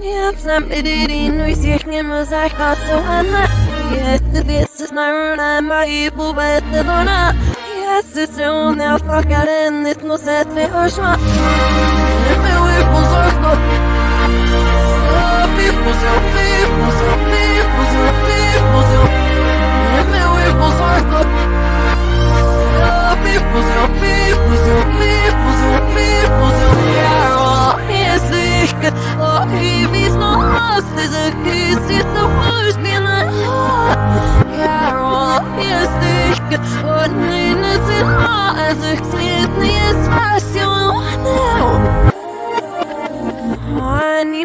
Нет, сам перерину и всех не мазахаться она Если вес на руна мои бубы это дона Если все он я факарен нет но сет ве ошма Не вы позорно People,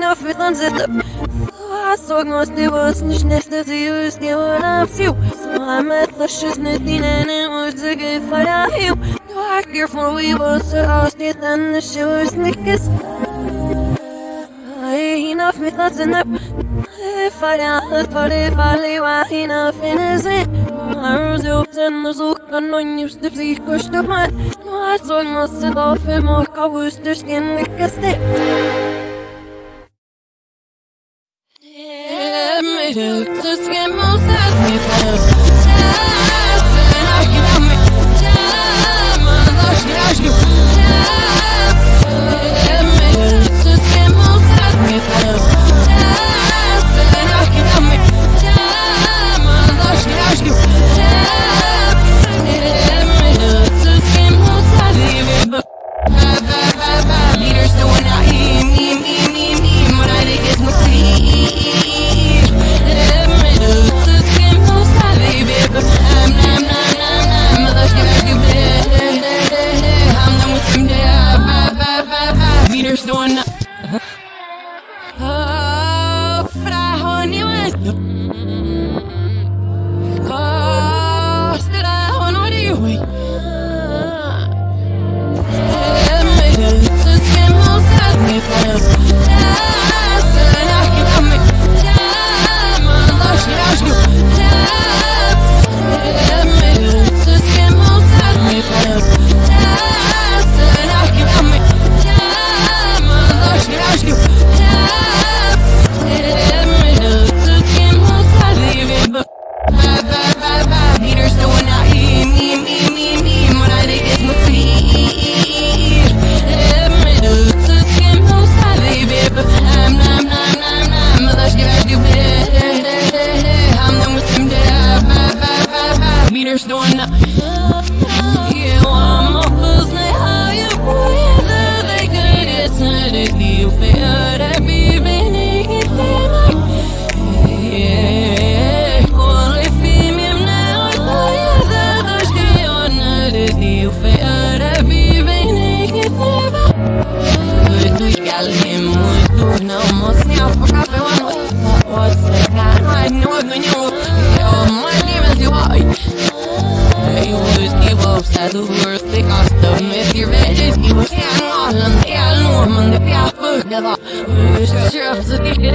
people, people, people, people, Согнусь ты вас нежности зию сделана всю Сломет лошадь на дне не может фаляю Дорогер for we was austet and the shoes nickes Enough mit that's enough. If I don't put if I leave enough in his it Arrows open the zook and on you step the kush to my No I saw no sit off him or kavus the Yep. трудно умолк, не пока он вот слегка, но одну гнил, я. You. Always give up, sad the worst. They cost them If you're ready, you will stand on And they are no man, they You should sure to be good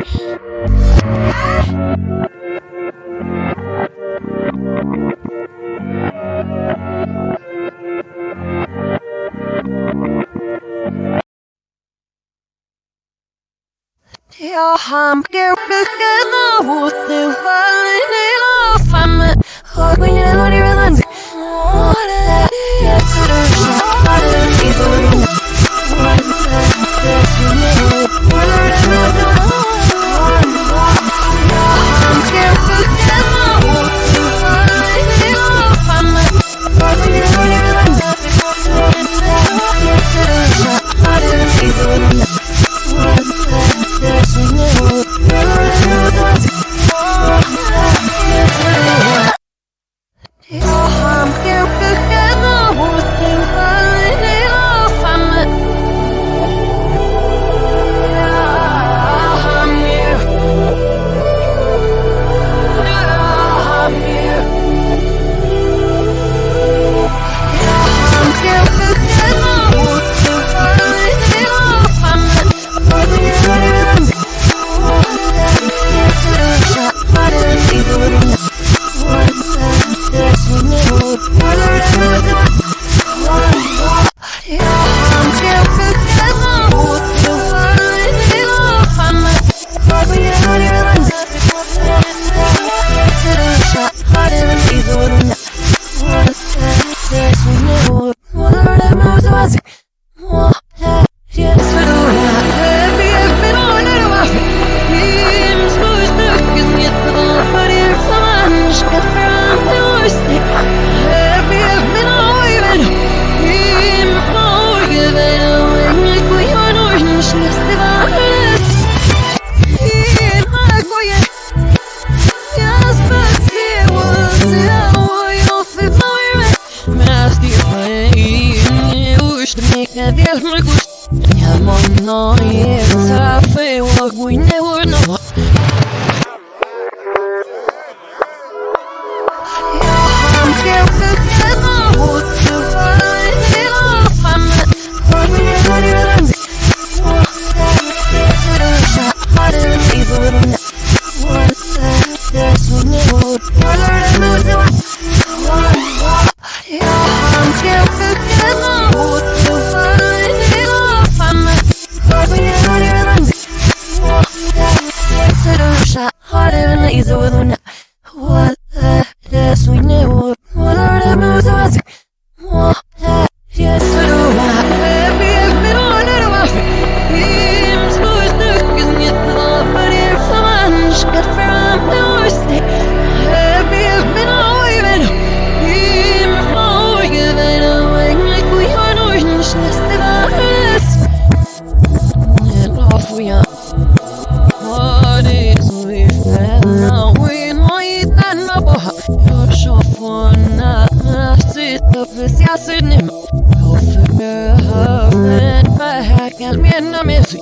na mesa.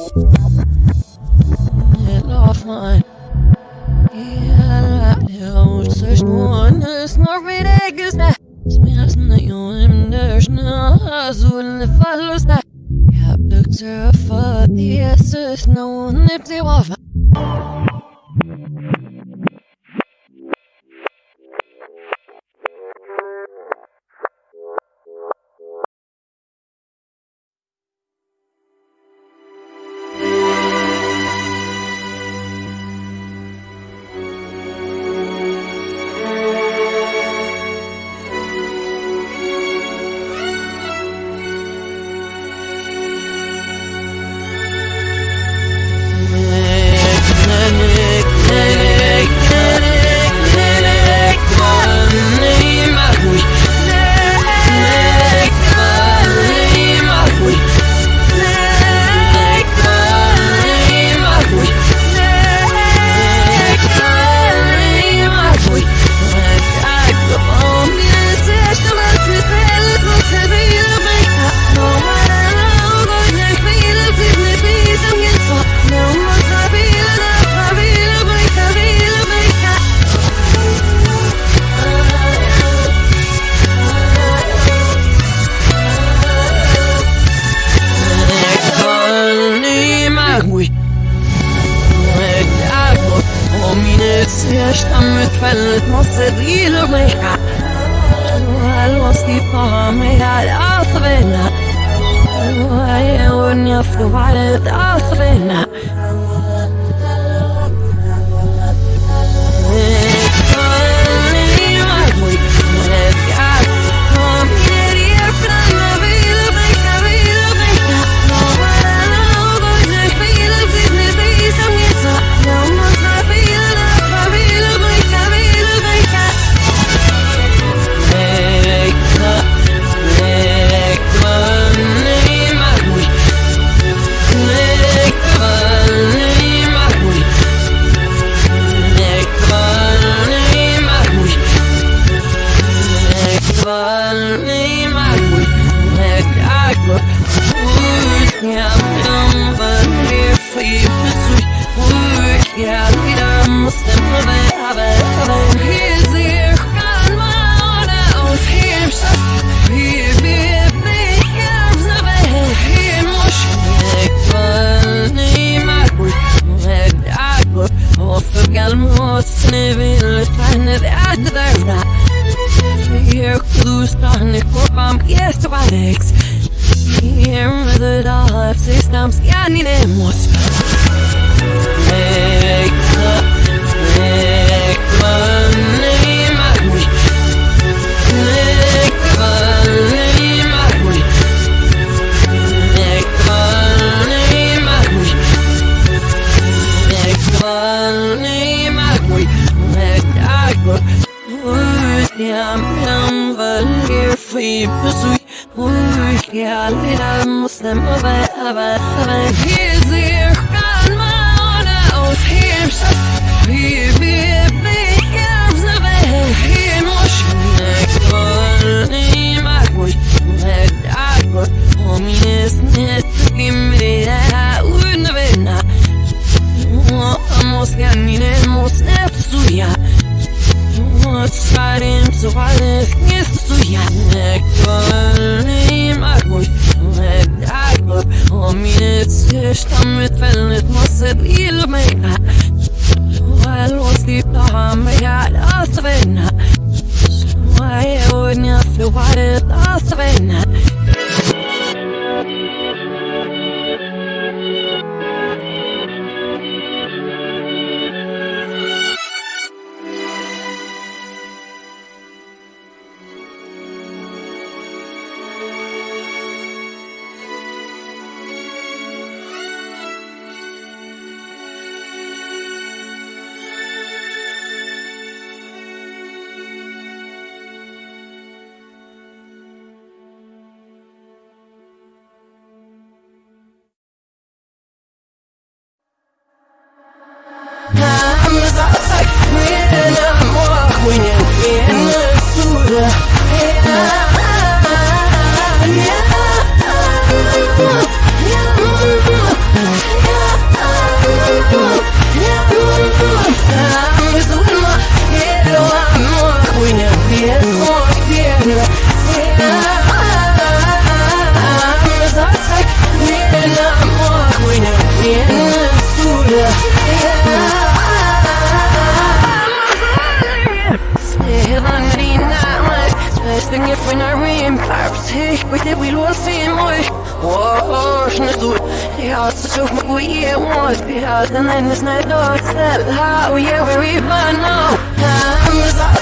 Everything we lose seem like Важный суть Я сочув могу ему Спрятан и не знаю Said how yeah we read by now Time is out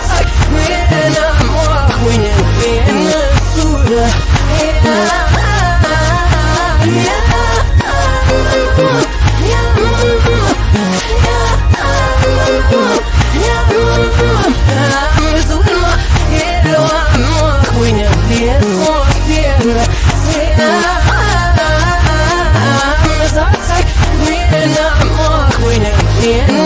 yeah, yeah, I'm охуенен When I'm суда Yeah. Yeah.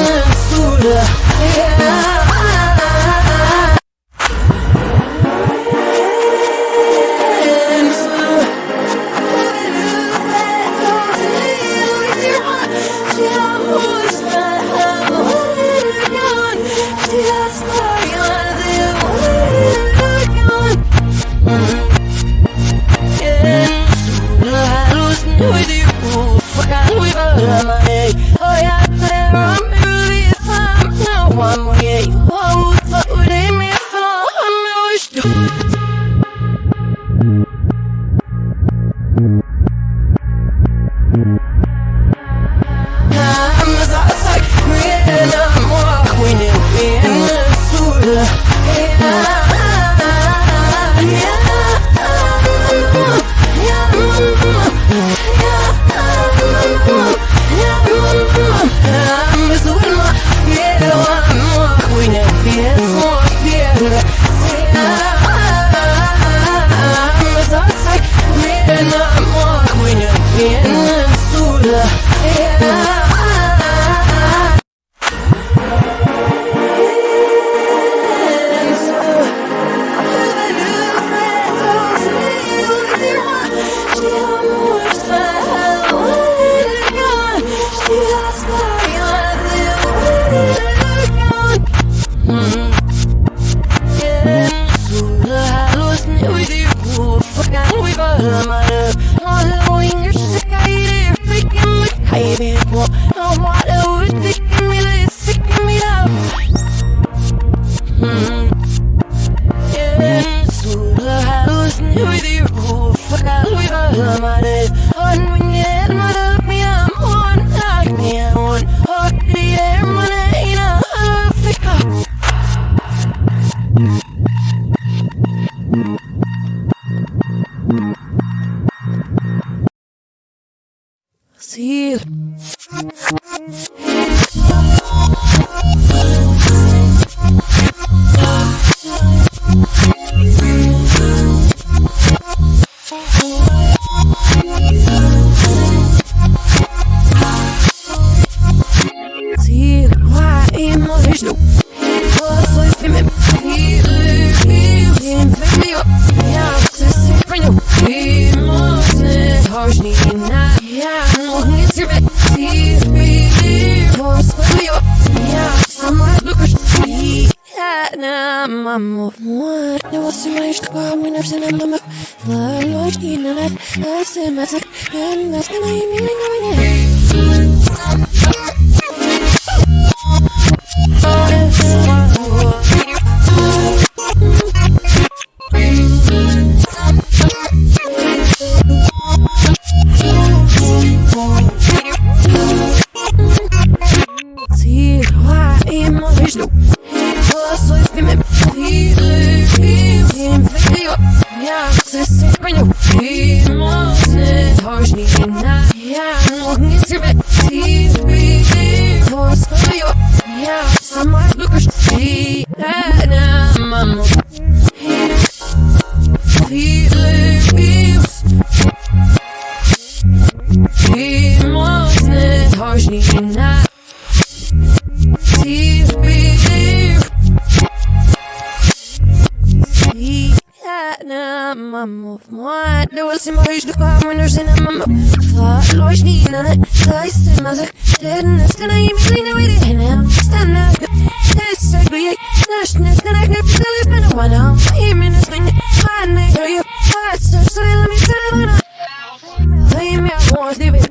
smash, give it.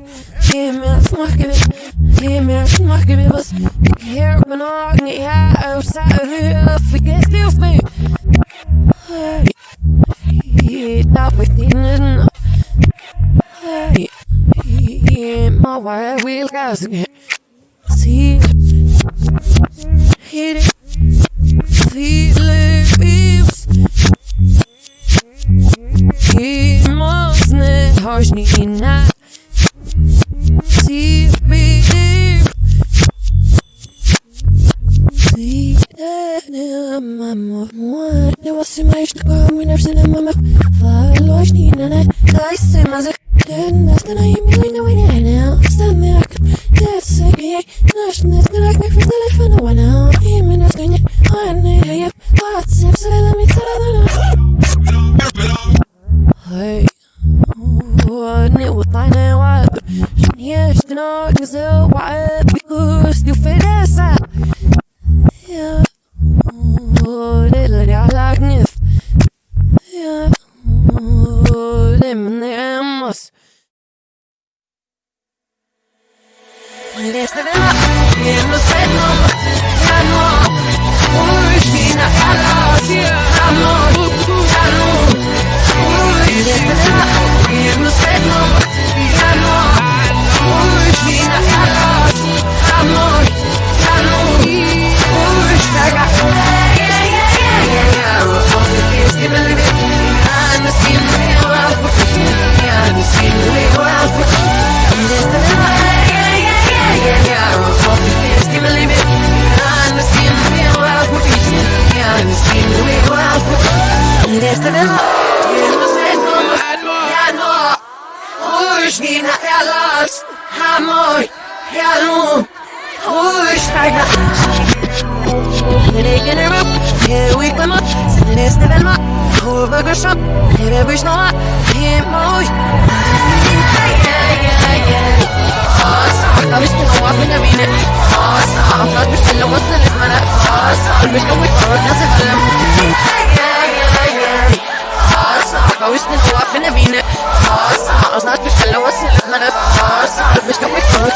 Give me that smash, give it. Give me that smash, give it. Bus. Here, when I can get high, I'm sat here, forget still me. Hey, yeah, that we didn't know. Hey, yeah, my wife will guys again. See, hit it. See, live, leaves. He must not harsh me not. Más de... Más way. mich um mich zurück, das ist Film. Aus dem Tor, bin der Wiener. Aus, aus, aus, bestellung, aus, meine Aus, mich um mich zurück.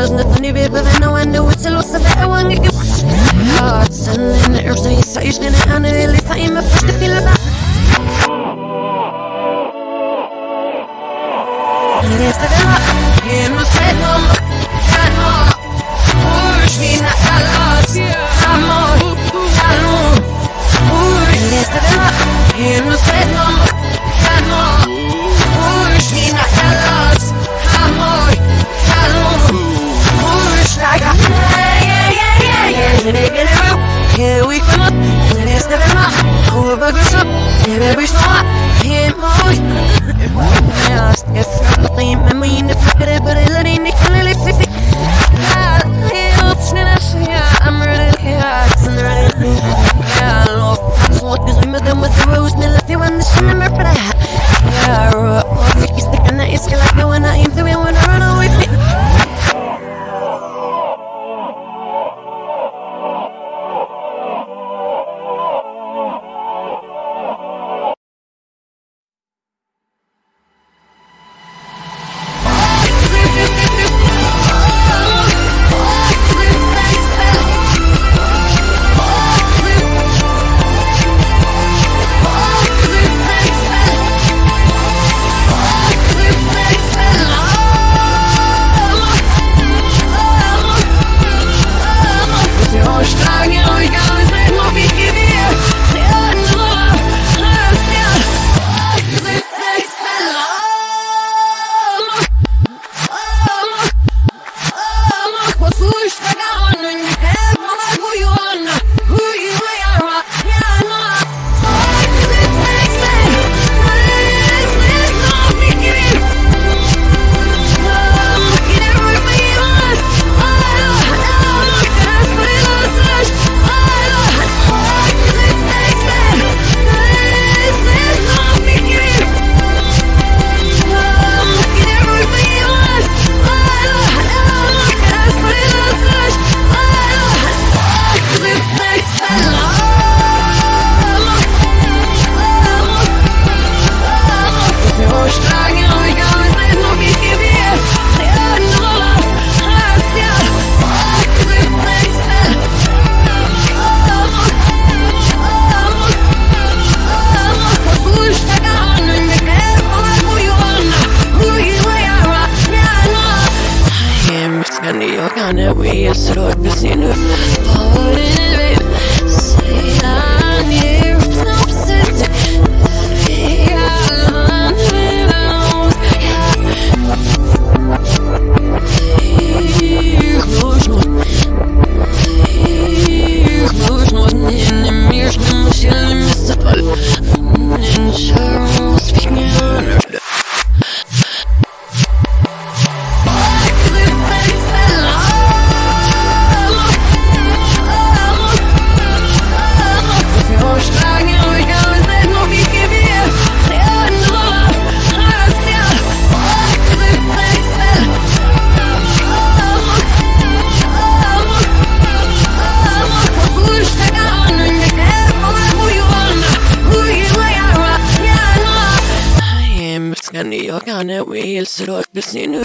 There's nothing to be living no end to it till what's the better one get your heart sending it or so you say you're gonna handle I my first to feel i kan det Vi hilser och blir sin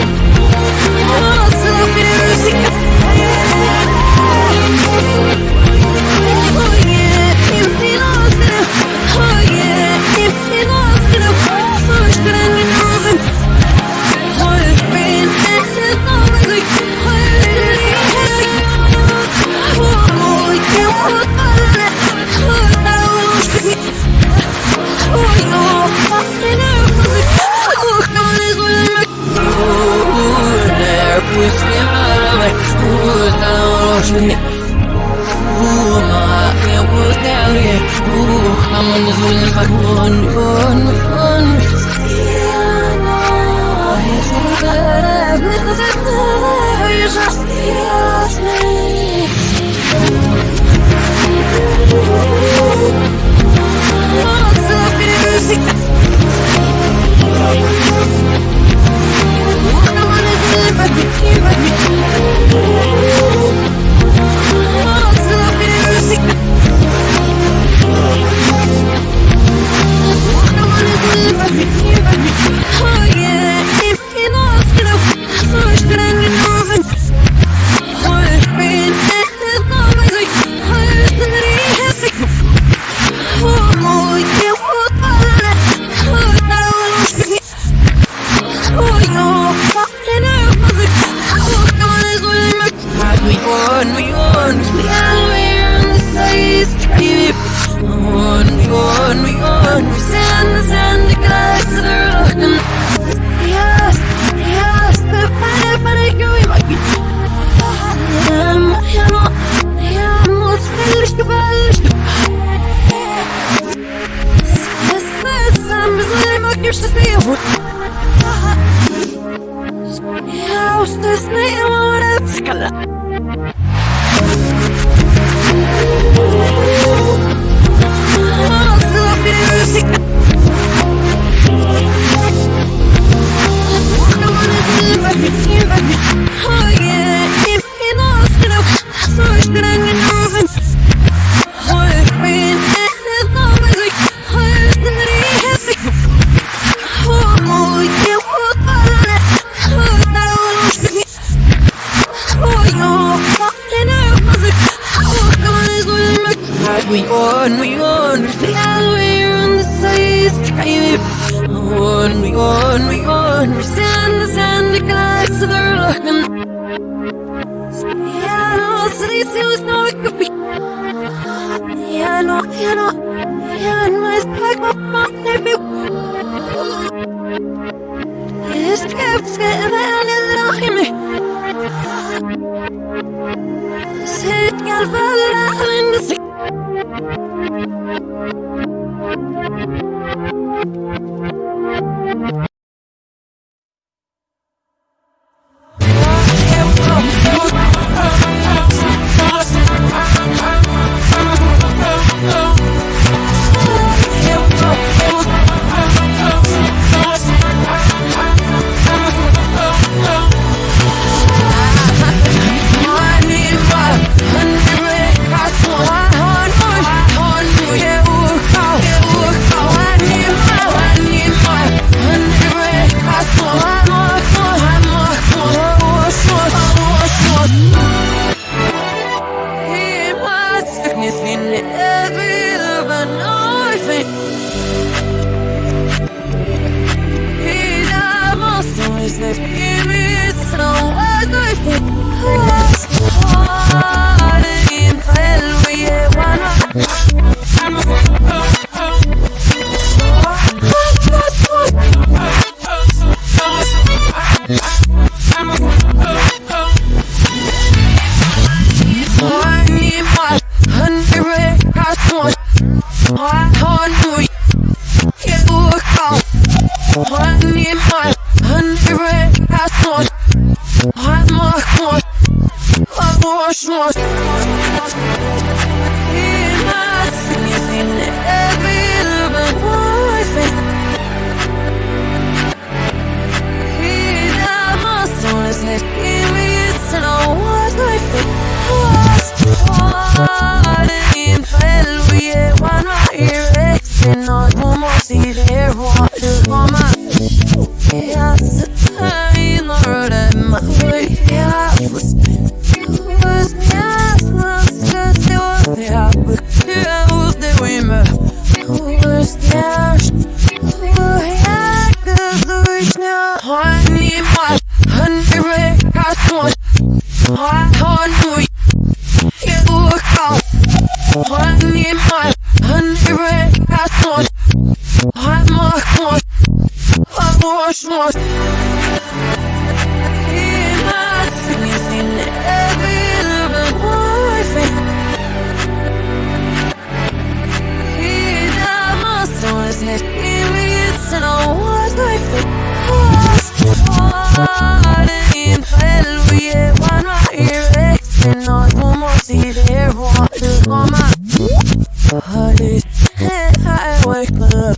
Oh.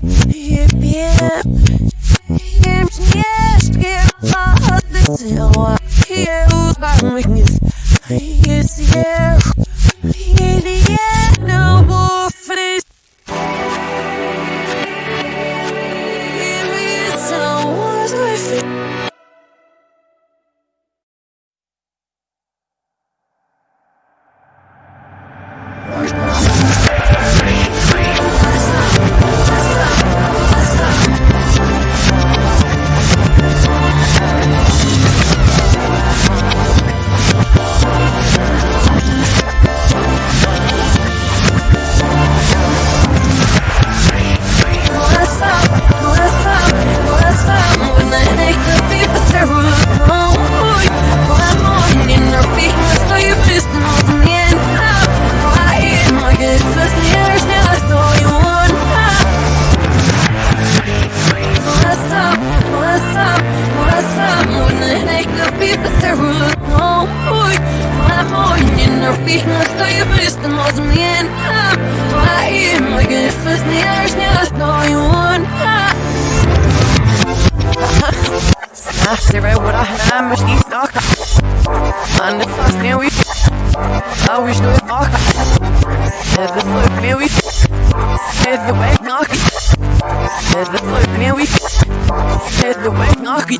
I Når пихнуто и блеснуло змеен Твоим магнифос не аж не основе он Сирай вот ахна, мышки сноха Анна фас не уйти А уж ну и ноха Это слой мне уйти Это вейк нохи Это слой мне уйти Это вейк нохи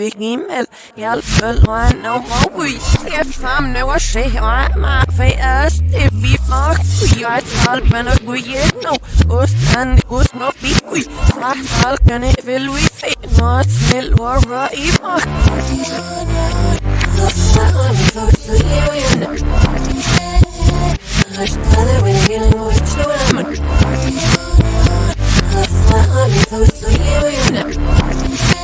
We fick email, jeg følger more we ser frem. Nu og se mig fast det vi fuck vi er tal men og er no ostan gus no vi vi fra falkene vil vi fick not til var i mig? More than they could be, but they're wrong. I'm weakness, so you. missed the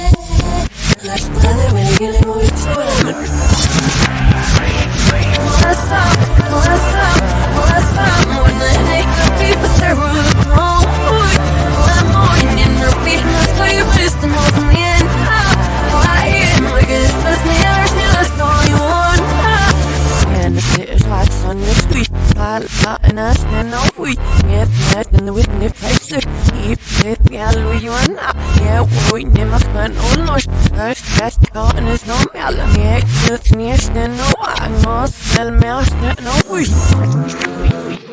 And and I stand on we. Get mad in the witness face. Keep it, yeah, Louis, you are not. Yeah, we never spend all night. First, best caught in his no mail. Yeah, just near stand no. I'm all sell me, I stand on we.